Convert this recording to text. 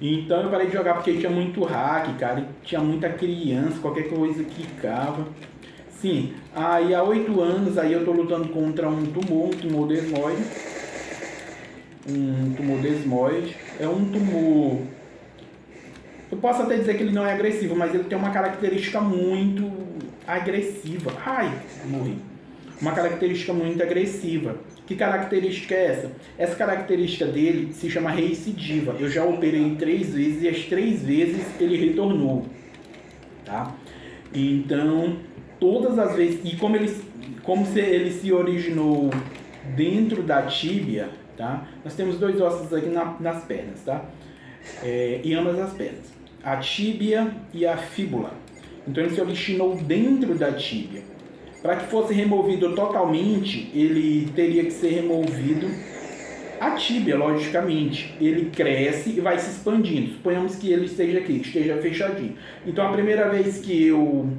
Então eu parei de jogar porque tinha muito hack, cara, tinha muita criança, qualquer coisa que cava. Sim, aí há oito anos aí eu tô lutando contra um tumor, um tumor desmoide. Um tumor desmoide. É um tumor... Eu posso até dizer que ele não é agressivo, mas ele tem uma característica muito agressiva. Ai, morri. Uma característica muito agressiva. Que característica é essa? Essa característica dele se chama recidiva. Eu já operei três vezes e as três vezes ele retornou. Tá? Então, todas as vezes... E como ele, como se ele se originou dentro da tíbia, tá? Nós temos dois ossos aqui na, nas pernas, tá? É, em ambas as pernas. A tíbia e a fíbula. Então ele se originou dentro da tíbia. Para que fosse removido totalmente, ele teria que ser removido a tíbia, logicamente. Ele cresce e vai se expandindo. Suponhamos que ele esteja aqui, esteja fechadinho. Então a primeira vez que eu